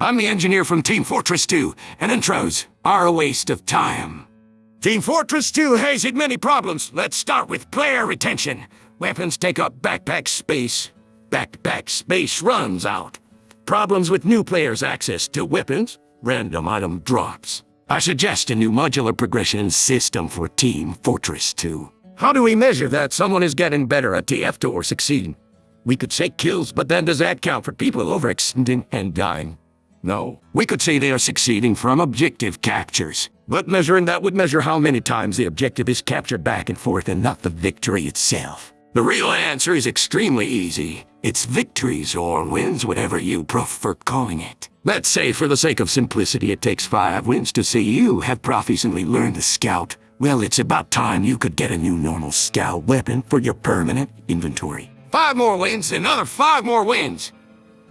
I'm the engineer from Team Fortress 2, and intros are a waste of time. Team Fortress 2 has many problems. Let's start with player retention. Weapons take up backpack space. Backpack space runs out. Problems with new players' access to weapons. Random item drops. I suggest a new modular progression system for Team Fortress 2. How do we measure that someone is getting better at TF2 or succeeding? We could say kills, but then does that count for people overextending and dying? No. We could say they are succeeding from objective captures. But measuring that would measure how many times the objective is captured back and forth and not the victory itself. The real answer is extremely easy. It's victories or wins, whatever you prefer calling it. Let's say for the sake of simplicity it takes five wins to say you have proficiently learned the scout. Well, it's about time you could get a new normal scout weapon for your permanent inventory. Five more wins, another five more wins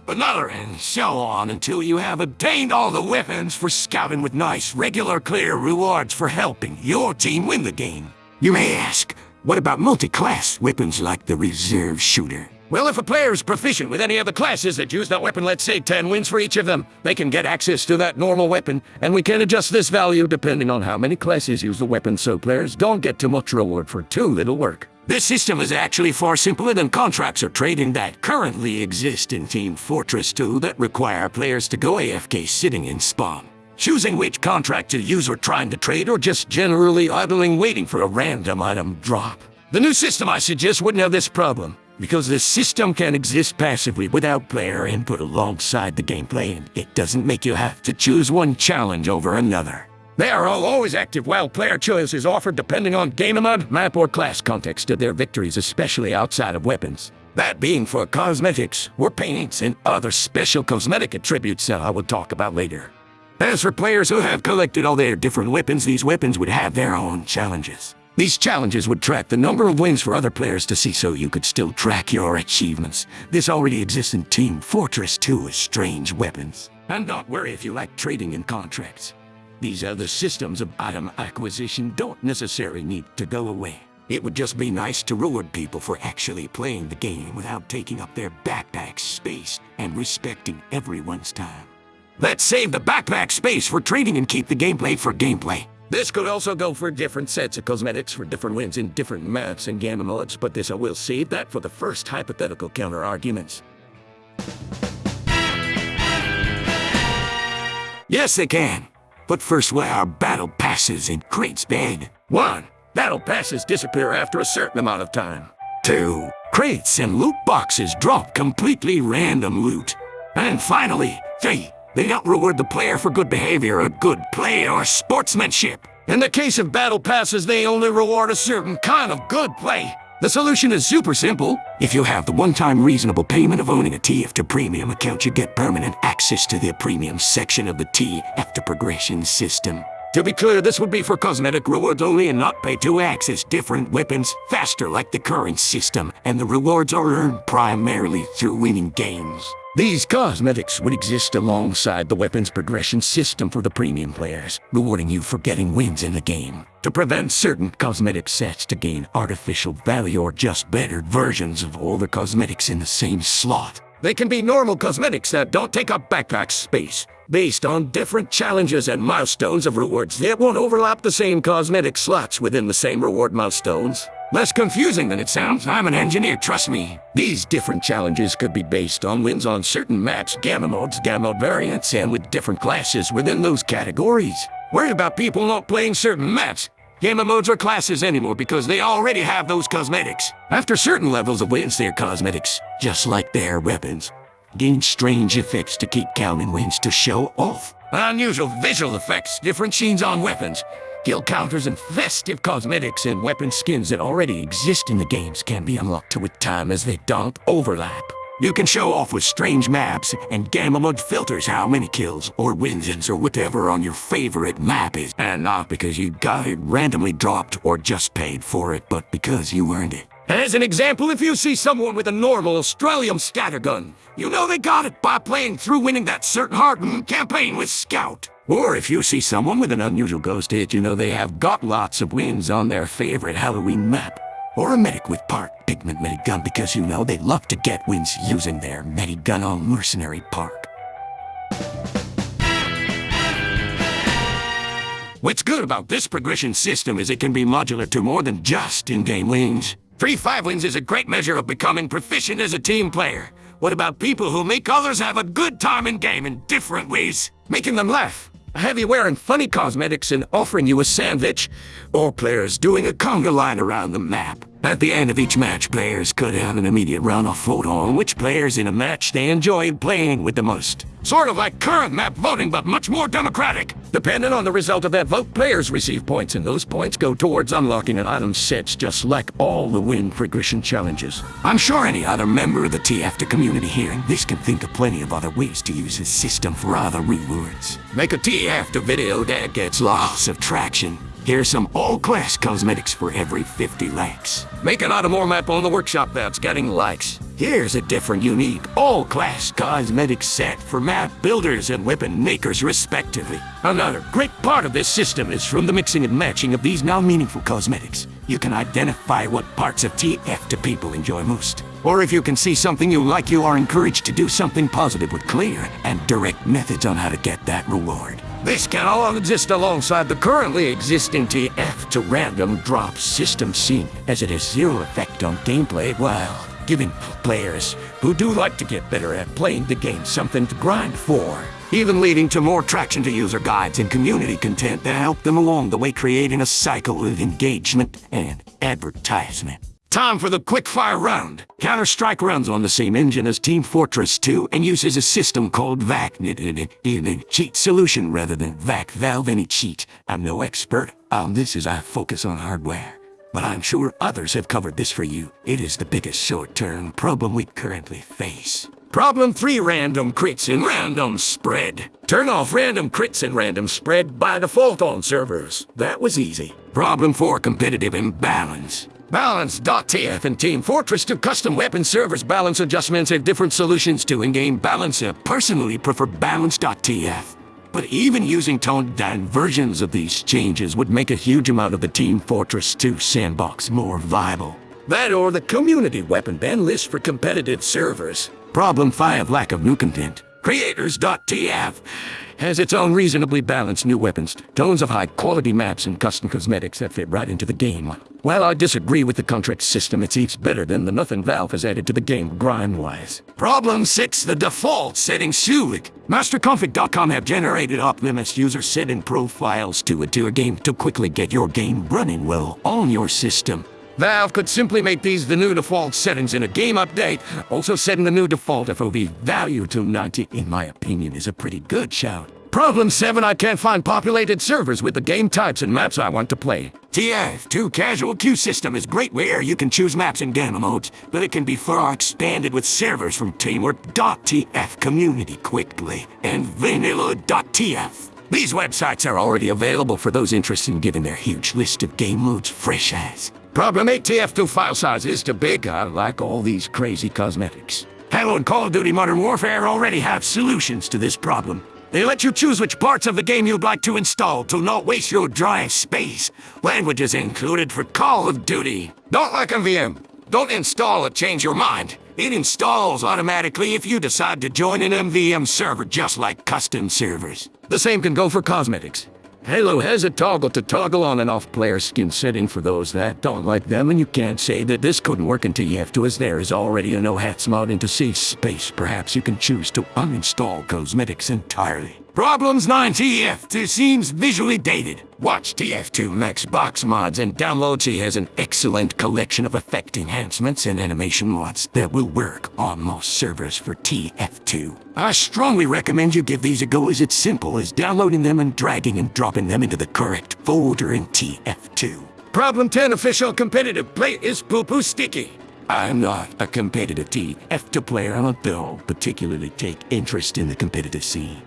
another, and so on until you have obtained all the weapons for scouting with nice, regular, clear rewards for helping your team win the game. You may ask, what about multi-class weapons like the reserve shooter? Well, if a player is proficient with any of the classes that use that weapon, let's say 10 wins for each of them, they can get access to that normal weapon, and we can adjust this value depending on how many classes use the weapon so players don't get too much reward for too little work. This system is actually far simpler than contracts or trading that currently exist in Team Fortress 2 that require players to go AFK sitting in spawn. Choosing which contract to use or trying to trade or just generally idling waiting for a random item drop. The new system I suggest wouldn't have this problem, because the system can exist passively without player input alongside the gameplay and it doesn't make you have to choose one challenge over another. They are all always active while player choice is offered depending on game mode, map, or class context of their victories, especially outside of weapons. That being for cosmetics, or paints, and other special cosmetic attributes that I will talk about later. As for players who have collected all their different weapons, these weapons would have their own challenges. These challenges would track the number of wins for other players to see so you could still track your achievements. This already exists in Team Fortress 2 with strange weapons. And don't worry if you like trading in contracts. These other systems of item acquisition don't necessarily need to go away. It would just be nice to reward people for actually playing the game without taking up their backpack space and respecting everyone's time. Let's save the backpack space for trading and keep the gameplay for gameplay. This could also go for different sets of cosmetics for different wins in different maps and gamma modes, but this I will save that for the first hypothetical counter-arguments. Yes, they can. But first, why are battle passes in crates bad? One, battle passes disappear after a certain amount of time. Two, crates and loot boxes drop completely random loot. And finally, three, they don't reward the player for good behavior or good play or sportsmanship. In the case of battle passes, they only reward a certain kind of good play. The solution is super simple. If you have the one-time reasonable payment of owning a TF2 Premium account, you get permanent access to the Premium section of the TF2 Progression system. To be clear, this would be for cosmetic rewards only and not pay to access different weapons faster like the current system, and the rewards are earned primarily through winning games. These cosmetics would exist alongside the weapons progression system for the premium players, rewarding you for getting wins in the game. To prevent certain cosmetic sets to gain artificial value or just better versions of all the cosmetics in the same slot. They can be normal cosmetics that don't take up backpack space, based on different challenges and milestones of rewards that won't overlap the same cosmetic slots within the same reward milestones. Less confusing than it sounds. I'm an engineer, trust me. These different challenges could be based on wins on certain maps, gamma modes, gamma variants, and with different classes within those categories. Worry about people not playing certain maps, gamma modes or classes anymore because they already have those cosmetics. After certain levels of wins, their cosmetics, just like their weapons, gain strange effects to keep counting wins to show off. Unusual visual effects, different scenes on weapons, Skill counters and festive cosmetics and weapon skins that already exist in the games can be unlocked with time as they don't overlap. You can show off with strange maps and gamma mode filters how many kills or wins or whatever on your favorite map is. And not because you got it randomly dropped or just paid for it, but because you earned it. As an example, if you see someone with a normal Australian scattergun, you know they got it by playing through winning that certain hard campaign with Scout. Or if you see someone with an unusual ghost hit, you know they have got lots of wins on their favorite Halloween map. Or a medic with part pigment medigun because you know they love to get wins using their medigun on mercenary park. What's good about this progression system is it can be modular to more than just in-game wins. Free five wins is a great measure of becoming proficient as a team player. What about people who make others have a good time in-game in different ways? Making them laugh, heavy wearing funny cosmetics and offering you a sandwich, or players doing a conga line around the map. At the end of each match, players could have an immediate runoff vote on which players in a match they enjoyed playing with the most. Sort of like current map voting, but much more democratic. Depending on the result of that vote, players receive points, and those points go towards unlocking an item sets just like all the win progression challenges. I'm sure any other member of the TF community hearing this can think of plenty of other ways to use this system for other rewards. Make a TF video that gets lots of traction. Here's some all-class cosmetics for every 50 likes. Make an more map on the workshop that's getting likes. Here's a different, unique, all-class cosmetic set for map builders and weapon makers respectively. Another great part of this system is from the mixing and matching of these now meaningful cosmetics. You can identify what parts of TF to people enjoy most. Or if you can see something you like, you are encouraged to do something positive with clear and direct methods on how to get that reward. This can all exist alongside the currently existing TF to random drop system scene, as it has zero effect on gameplay while giving players who do like to get better at playing the game something to grind for. Even leading to more traction to user guides and community content that help them along the way creating a cycle of engagement and advertisement. Time for the quick-fire round. Counter-Strike runs on the same engine as Team Fortress 2 and uses a system called VAC cheat solution rather than VAC Valve Anti-Cheat. I'm no expert on this as I focus on hardware. But I'm sure others have covered this for you. It is the biggest short-term problem we currently face. Problem 3 Random crits and random spread. Turn off random crits and random spread by default on servers. That was easy. Problem 4 Competitive imbalance. Balance.tf and Team Fortress 2 custom weapon servers balance adjustments have different solutions to in-game balance. I personally prefer Balance.tf. But even using toned-down versions of these changes would make a huge amount of the Team Fortress 2 sandbox more viable. That or the community weapon ban list for competitive servers. Problem 5 Lack of new content. Creators.tf has its own reasonably balanced new weapons, tons of high-quality maps and custom cosmetics that fit right into the game. While I disagree with the contract system, it's each better than the nothing Valve has added to the game grind-wise. Problem 6, the default settings suit. mastercomfig.com have generated off-limits user setting profiles to to your game to quickly get your game running well on your system. Valve could simply make these the new default settings in a game update. Also setting the new default FOV value to 90, in my opinion, is a pretty good shout. Problem 7, I can't find populated servers with the game types and maps I want to play. TF2 Casual Queue system is great where you can choose maps and demo modes, but it can be far expanded with servers from Teamwork.tf Community Quickplay and Vanilla.tf. These websites are already available for those interested in giving their huge list of game modes fresh eyes. Problem 8 TF2 file size is too big. I like all these crazy cosmetics. Halo and Call of Duty Modern Warfare already have solutions to this problem. They let you choose which parts of the game you'd like to install to not waste your drive space. Languages included for Call of Duty. Don't like MVM. Don't install it, change your mind. It installs automatically if you decide to join an MVM server just like custom servers. The same can go for cosmetics. Halo has a toggle to toggle on and off player skin setting for those that don't like them, and you can't say that this couldn't work until you have to, as there is already a no-hats mod into safe space. Perhaps you can choose to uninstall cosmetics entirely. Problems 9 TF2 seems visually dated. Watch TF2 Max Box mods and download. She has an excellent collection of effect enhancements and animation mods that will work on most servers for TF2. I strongly recommend you give these a go as it's simple as downloading them and dragging and dropping them into the correct folder in TF2. Problem 10 official competitive play is poo-poo sticky. I'm not a competitive TF2 player. I don't particularly take interest in the competitive scene.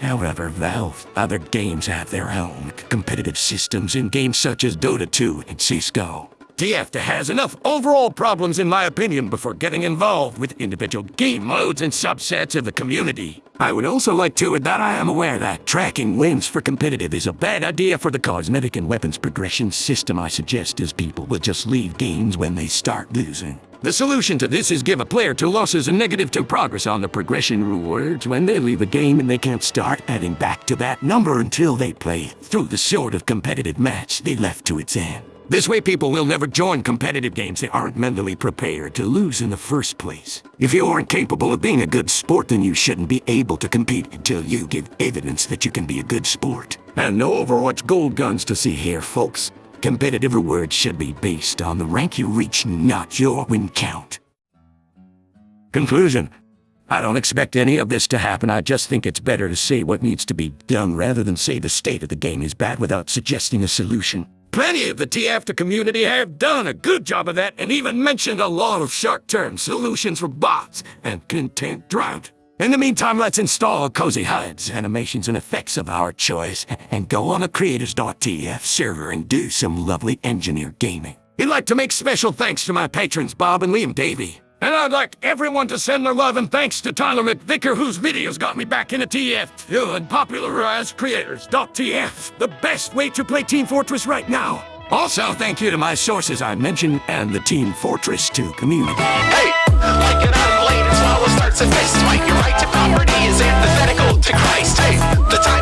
However, Valve, other games have their own competitive systems in games such as Dota 2 and CSGO. TF has enough overall problems in my opinion before getting involved with individual game modes and subsets of the community. I would also like to add that I am aware that tracking wins for competitive is a bad idea for the cosmetic and weapons progression system I suggest as people will just leave games when they start losing. The solution to this is give a player two losses and negative two progress on the progression rewards when they leave a game and they can't start adding back to that number until they play through the sort of competitive match they left to its end. This way people will never join competitive games they aren't mentally prepared to lose in the first place. If you aren't capable of being a good sport, then you shouldn't be able to compete until you give evidence that you can be a good sport. And no Overwatch gold guns to see here, folks. Competitive rewards should be based on the rank you reach, not your win count. Conclusion. I don't expect any of this to happen. I just think it's better to say what needs to be done rather than say the state of the game is bad without suggesting a solution. Plenty of the TF community have done a good job of that and even mentioned a lot of short-term solutions for bots and content drought. In the meantime, let's install cozy HUDs, animations, and effects of our choice, and go on a creators.tf server and do some lovely engineer gaming. I'd like to make special thanks to my patrons Bob and Liam Davey. And I'd like everyone to send their love and thanks to Tyler McVicker, whose videos got me back into TF and popularized creators.tf, the best way to play Team Fortress right now. Also, thank you to my sources I mentioned and the Team Fortress 2 community. Hey, like starts a fist fight. Your right to property is antithetical to Christ. Hey, the time